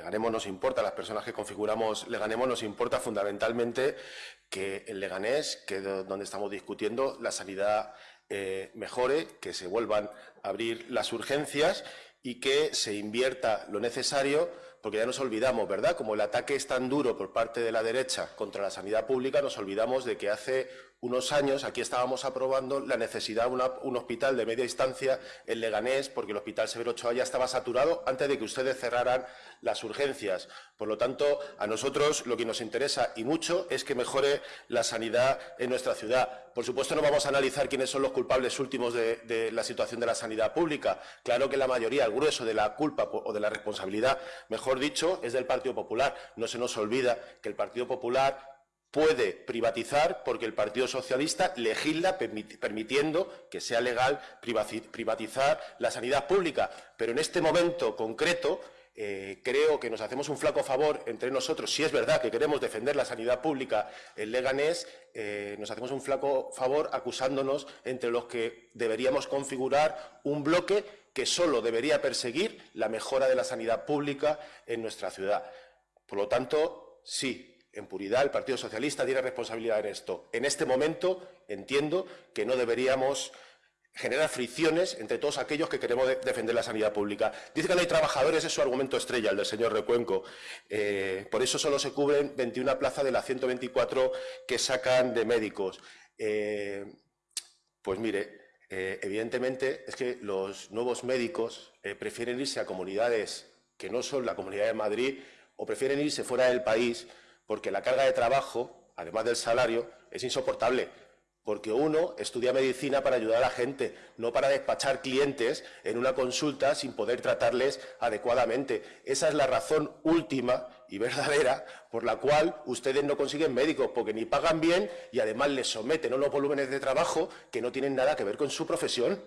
Leganemos nos importa, las personas que configuramos Leganemos nos importa fundamentalmente que el Leganés, que donde estamos discutiendo, la sanidad eh, mejore, que se vuelvan a abrir las urgencias y que se invierta lo necesario, porque ya nos olvidamos, ¿verdad? Como el ataque es tan duro por parte de la derecha contra la sanidad pública, nos olvidamos de que hace unos años aquí estábamos aprobando la necesidad de un hospital de media distancia en Leganés, porque el Hospital Severo Ochoa ya estaba saturado antes de que ustedes cerraran las urgencias. Por lo tanto, a nosotros lo que nos interesa y mucho es que mejore la sanidad en nuestra ciudad. Por supuesto, no vamos a analizar quiénes son los culpables últimos de, de la situación de la sanidad pública. Claro que la mayoría, el grueso de la culpa o de la responsabilidad, mejor dicho, es del Partido Popular. No se nos olvida que el Partido Popular puede privatizar porque el Partido Socialista legisla permitiendo que sea legal privatizar la sanidad pública. Pero en este momento concreto eh, creo que nos hacemos un flaco favor entre nosotros, si es verdad que queremos defender la sanidad pública en Leganés, eh, nos hacemos un flaco favor acusándonos entre los que deberíamos configurar un bloque que solo debería perseguir la mejora de la sanidad pública en nuestra ciudad. Por lo tanto, sí, en puridad, el Partido Socialista tiene responsabilidad en esto. En este momento entiendo que no deberíamos generar fricciones entre todos aquellos que queremos defender la sanidad pública. Dice que no hay trabajadores, es su argumento estrella, el del señor Recuenco. Eh, por eso solo se cubren 21 plazas de las 124 que sacan de médicos. Eh, pues mire, eh, evidentemente es que los nuevos médicos prefieren irse a comunidades que no son la Comunidad de Madrid o prefieren irse fuera del país porque la carga de trabajo, además del salario, es insoportable. Porque uno estudia medicina para ayudar a la gente, no para despachar clientes en una consulta sin poder tratarles adecuadamente. Esa es la razón última y verdadera por la cual ustedes no consiguen médicos, porque ni pagan bien y además les someten unos volúmenes de trabajo que no tienen nada que ver con su profesión.